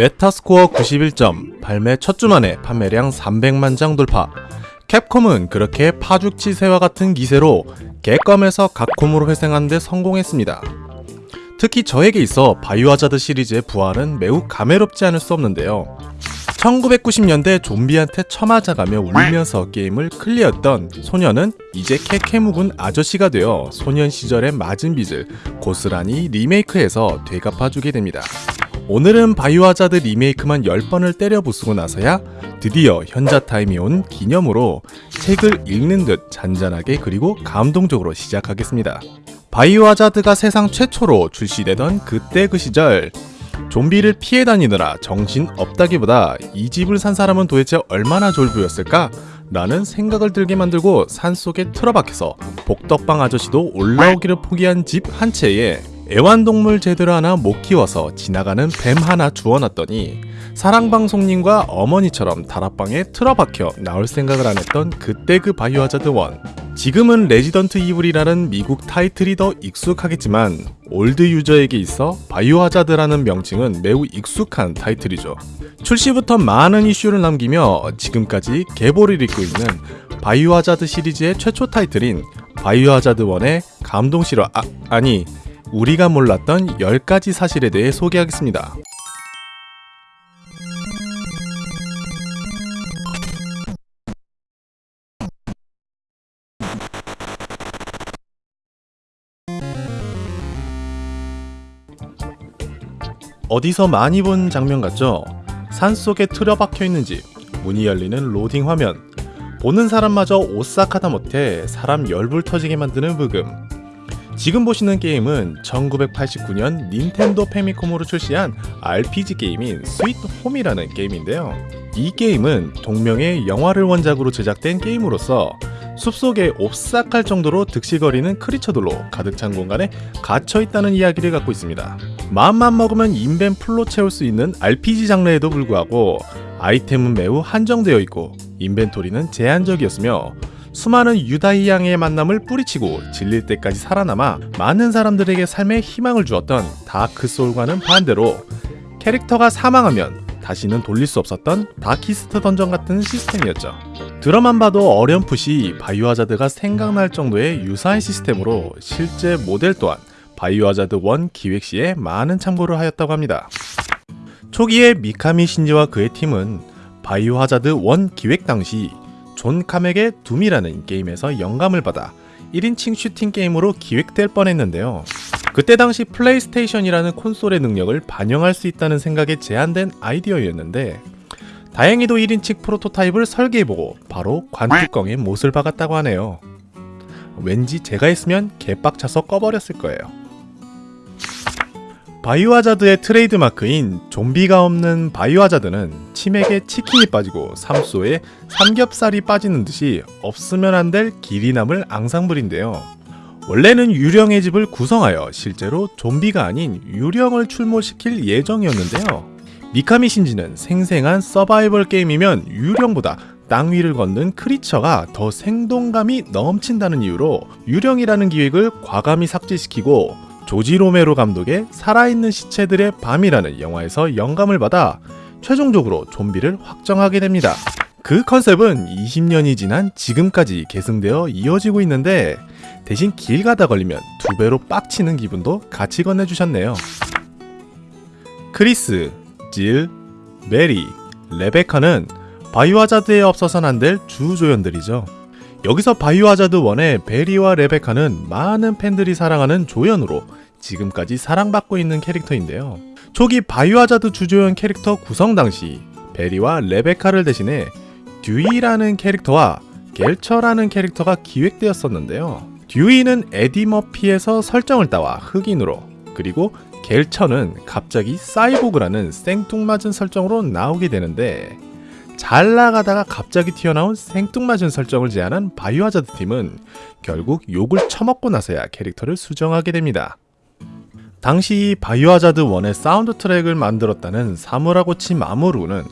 메타스코어 91점, 발매 첫 주 만에 판매량 300만 장 돌파. 캡콤은 그렇게 파죽지세와 같은 기세로 개껌에서 갓콤으로 회생하는 데 성공했습니다. 특히 저에게 있어 바이오하자드 시리즈의 부활은 매우 감회롭지 않을 수 없는데요. 1990년대 좀비한테 처맞아가며 울면서 게임을 클리어했던 소년은 이제 케케묵은 아저씨가 되어 소년 시절의 맞은 빚을 고스란히 리메이크해서 되갚아주게 됩니다. 오늘은 바이오하자드 리메이크만 10번을 때려 부수고 나서야 드디어 현자 타임이 온 기념으로 책을 읽는 듯 잔잔하게 그리고 감동적으로 시작하겠습니다. 바이오하자드가 세상 최초로 출시되던 그때 그 시절 좀비를 피해 다니느라 정신 없다기보다 이 집을 산 사람은 도대체 얼마나 졸부였을까? 라는 생각을 들게 만들고 산속에 틀어박혀서 복덕방 아저씨도 올라오기를 포기한 집 한 채에 애완동물 제대로 하나 못 키워서 지나가는 뱀 하나 주워놨더니 사랑방 손님과 어머니처럼 다락방에 틀어박혀 나올 생각을 안 했던 그때 그 바이오하자드 1 지금은 레지던트 이블이라는 미국 타이틀이 더 익숙하겠지만 old user에게 있어 바이오하자드라는 명칭은 매우 익숙한 타이틀이죠. 출시부터 많은 이슈를 남기며 지금까지 계보를 잇고 있는 바이오하자드 시리즈의 최초 타이틀인 바이오하자드 1의 감동 실화 아, 아니 우리가 몰랐던 10가지 사실에 대해 소개하겠습니다. 어디서 많이 본 장면 같죠? 산속에 틀어박혀 있는 집, 문이 열리는 로딩 화면, 보는 사람마저 오싹하다 못해 사람 열불 터지게 만드는 브금, 지금 보시는 게임은 1989년 닌텐도 패미컴으로 출시한 RPG 게임인 Sweet Home이라는 게임인데요. 이 게임은 동명의 영화를 원작으로 제작된 게임으로서 숲속에 오싹할 정도로 득실거리는 creature들로 가득 찬 공간에 갇혀 있다는 이야기를 갖고 있습니다. 마음만 먹으면 인벤 풀로 채울 수 있는 RPG 장르에도 불구하고 아이템은 매우 한정되어 있고 인벤토리는 제한적이었으며 수많은 유다희양의 만남을 뿌리치고 질릴 때까지 살아남아 많은 사람들에게 삶에 희망을 주었던 다크소울과는 반대로 캐릭터가 사망하면 다시는 돌릴 수 없었던 다키스트 던전 같은 시스템이었죠. 들어만 봐도 어렴풋이 바이오하자드가 생각날 정도의 유사한 시스템으로 실제 모델 또한 바이오하자드 1 기획 시에 많은 참고를 하였다고 합니다. 초기에 미카미 신지와 그의 팀은 바이오하자드 1 기획 당시 존 카맥의 둠이라는 게임에서 영감을 받아 1인칭 슈팅 게임으로 기획될 뻔했는데요. 그때 당시 플레이스테이션이라는 콘솔의 능력을 반영할 수 있다는 생각에 제안된 아이디어였는데 다행히도 1인칭 프로토타입을 설계해보고 바로 관뚜껑에 못을 박았다고 하네요. 왠지 제가 했으면 개빡차서 꺼버렸을 거예요. 바이오하자드의 트레이드마크인 좀비가 없는 바이오하자드는 치맥에 치킨이 빠지고 삼소에 삼겹살이 빠지는 듯이 없으면 안 될 길이 남을 앙상블인데요. 원래는 유령의 집을 구성하여 실제로 좀비가 아닌 유령을 출몰시킬 예정이었는데요. 미카미 신지는 생생한 서바이벌 게임이면 유령보다 땅 위를 걷는 크리처가 더 생동감이 넘친다는 이유로 유령이라는 기획을 과감히 삭제시키고 조지 로메로 감독의 살아있는 시체들의 밤이라는 영화에서 영감을 받아 최종적으로 좀비를 확정하게 됩니다. 그 컨셉은 20년이 지난 지금까지 계승되어 이어지고 있는데 대신 길 가다 걸리면 두 배로 빡치는 기분도 같이 건네주셨네요. 크리스, 질, 베리, 레베카는 바이오하자드에 없어선 안될 주조연들이죠. 여기서 바이오하자드 1의 베리와 레베카는 많은 팬들이 사랑하는 조연으로 지금까지 사랑받고 있는 캐릭터인데요. 초기 바이오하자드 주조연 캐릭터 구성 당시 베리와 레베카를 대신해 듀이라는 캐릭터와 겔처라는 캐릭터가 기획되었었는데요. 듀이는 에디 머피에서 설정을 따와 흑인으로 그리고 겔처는 갑자기 사이보그라는 생뚱맞은 설정으로 나오게 되는데 잘 나가다가 갑자기 튀어나온 생뚱맞은 설정을 제안한 바이오하자드 팀은 결국 욕을 처먹고 나서야 캐릭터를 수정하게 됩니다. 당시 바이오하자드 1의 사운드 트랙을 만들었다는 사무라고치 마모루는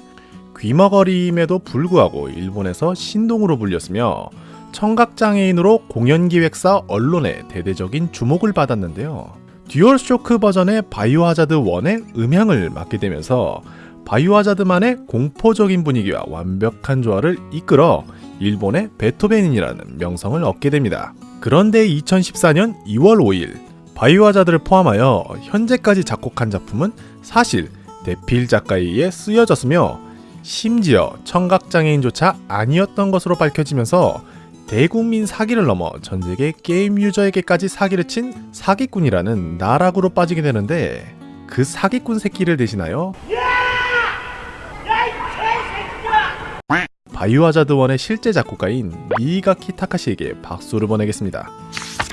귀머거림에도 불구하고 일본에서 신동으로 불렸으며 청각장애인으로 공연기획사 언론의 대대적인 주목을 받았는데요. 듀얼쇼크 버전의 바이오하자드 1의 음향을 맡게 되면서 바이오하자드만의 공포적인 분위기와 완벽한 조화를 이끌어 일본의 베토벤이라는 명성을 얻게 됩니다. 그런데 2014년 2월 5일 바이오하자드를 포함하여 현재까지 작곡한 작품은 사실 대필 작가에 의해 쓰여졌으며 심지어 청각장애인조차 아니었던 것으로 밝혀지면서 대국민 사기를 넘어 전 세계 게임 유저에게까지 사기를 친 사기꾼이라는 나락으로 빠지게 되는데 그 사기꾼 새끼를 대신하여 바이오하자드 1의 실제 작곡가인 니가키 타카시에게 박수를 보내겠습니다.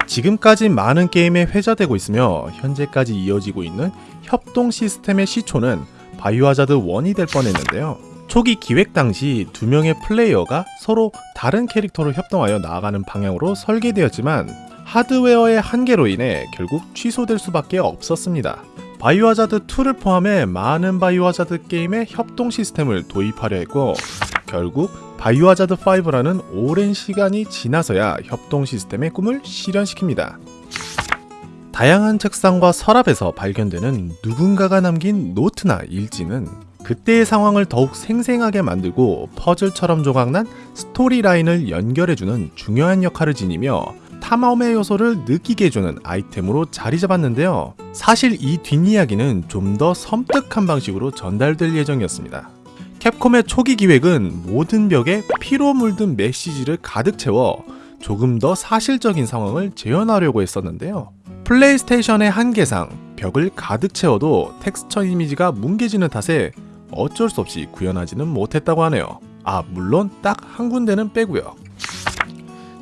지금까지 많은 게임에 회자되고 있으며 현재까지 이어지고 있는 협동 시스템의 시초는 바이오하자드 1이 될 뻔했는데요. 초기 기획 당시 두 명의 플레이어가 서로 다른 캐릭터로 협동하여 나아가는 방향으로 설계되었지만 하드웨어의 한계로 인해 결국 취소될 수밖에 없었습니다. 바이오하자드 2를 포함해 많은 바이오하자드 게임의 협동 시스템을 도입하려 했고 결국 바이오하자드 5라는 오랜 시간이 지나서야 협동 시스템의 꿈을 실현시킵니다. 다양한 책상과 서랍에서 발견되는 누군가가 남긴 노트나 일지는 그때의 상황을 더욱 생생하게 만들고 퍼즐처럼 조각난 스토리라인을 연결해주는 중요한 역할을 지니며 탐험의 요소를 느끼게 해주는 아이템으로 자리 잡았는데요. 사실 이 뒷이야기는 좀 더 섬뜩한 방식으로 전달될 예정이었습니다. 캡콤의 초기 기획은 모든 벽에 피로 물든 메시지를 가득 채워 조금 더 사실적인 상황을 재현하려고 했었는데요. 플레이스테이션의 한계상 벽을 가득 채워도 텍스처 이미지가 뭉개지는 탓에 어쩔 수 없이 구현하지는 못했다고 하네요. 아, 물론 딱 한 군데는 빼고요.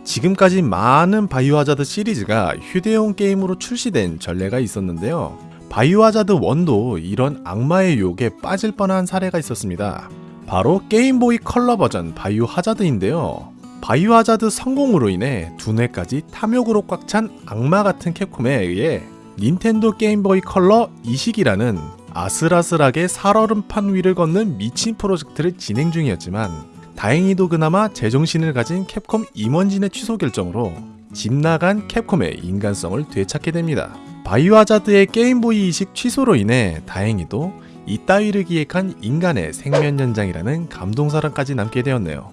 지금까지 많은 바이오하자드 시리즈가 휴대용 게임으로 출시된 전례가 있었는데요. 바이오하자드 1도 이런 악마의 유혹에 빠질 뻔한 사례가 있었습니다. 바로 게임보이 컬러 버전 바이오하자드인데요. 바이오하자드 성공으로 인해 두뇌까지 탐욕으로 꽉 찬 악마 같은 캡콤에 의해 닌텐도 게임보이 컬러 이식이라는 아슬아슬하게 살얼음판 위를 걷는 미친 프로젝트를 진행 중이었지만 다행히도 그나마 제정신을 가진 캡콤 임원진의 취소 결정으로 집 나간 캡콤의 인간성을 되찾게 됩니다. 바이오하자드의 게임보이 이식 취소로 인해 다행히도 이따위를 기획한 인간의 생명 연장이라는 감동사랑까지 남게 되었네요.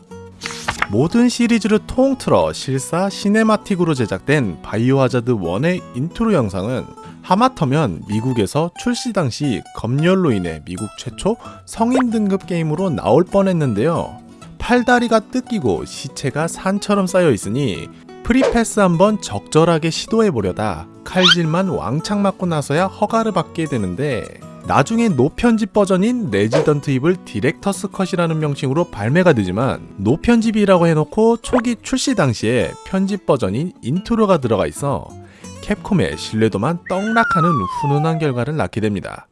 모든 시리즈를 통틀어 실사 시네마틱으로 제작된 바이오하자드 1의 인트로 영상은 하마터면 미국에서 출시 당시 검열로 인해 미국 최초 성인 등급 게임으로 나올 뻔했는데요. 팔다리가 뜯기고 시체가 산처럼 쌓여 있으니 프리패스 한번 적절하게 시도해 보려다 칼질만 왕창 맞고 나서야 허가를 받게 되는데 나중에 노편집 버전인 레지던트 이블 디렉터스 컷이라는 명칭으로 발매가 되지만 노편집이라고 해놓고 초기 출시 당시에 편집 버전인 인트로가 들어가 있어 캡콤의 신뢰도만 떡락하는 훈훈한 결과를 낳게 됩니다.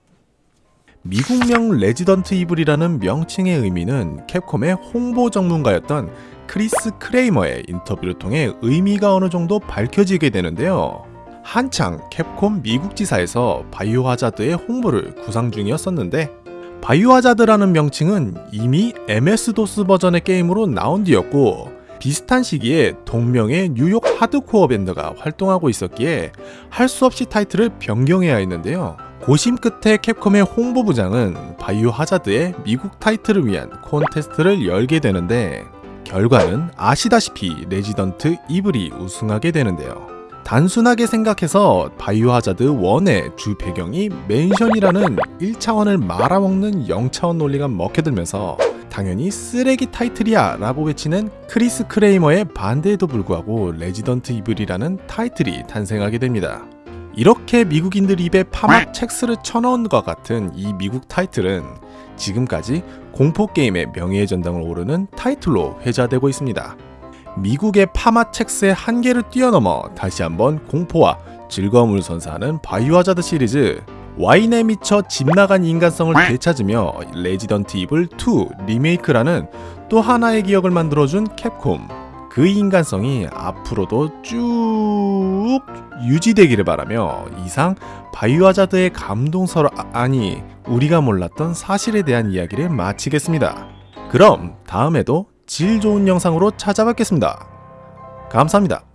미국명 레지던트 이블이라는 명칭의 의미는 캡콤의 홍보 전문가였던 크리스 크레이머의 인터뷰를 통해 의미가 어느 정도 밝혀지게 되는데요. 한창 캡콤 미국 지사에서 바이오 하자드의 홍보를 구상 중이었었는데 바이오 하자드라는 명칭은 이미 MS-DOS 버전의 게임으로 나온 뒤였고 비슷한 시기에 동명의 뉴욕 하드코어 밴드가 활동하고 있었기에 할 수 없이 타이틀을 변경해야 했는데요. 고심 끝에 캡콤의 홍보부장은 바이오 하자드의 미국 타이틀을 위한 콘테스트를 열게 되는데 결과는 아시다시피 레지던트 이블이 우승하게 되는데요. 단순하게 생각해서 바이오 하자드 1의 주 배경이 맨션이라는 1차원을 말아먹는 0차원 논리가 먹혀들면서 당연히 쓰레기 타이틀이야 라고 외치는 크리스 크레이머의 반대에도 불구하고 레지던트 이블이라는 타이틀이 탄생하게 됩니다. 이렇게 미국인들 입에 파맛 첵스를 쳐넣은 것 같은 이 미국 타이틀은 지금까지 공포게임의 명예의 전당을 오르는 타이틀로 회자되고 있습니다. 미국의 파맛 첵스의 한계를 뛰어넘어 다시 한번 공포와 즐거움을 선사하는 바이오하자드 시리즈 와인에 미쳐 집 나간 인간성을 되찾으며 레지던트 이블 2 리메이크라는 또 하나의 기억을 만들어준 캡콤 그 인간성이 앞으로도 쭉 유지되기를 바라며 이상 바이오하자드의 감동설 아, 니 우리가 몰랐던 사실에 대한 이야기를 마치겠습니다. 그럼 다음에도 질 좋은 영상으로 찾아뵙겠습니다. 감사합니다.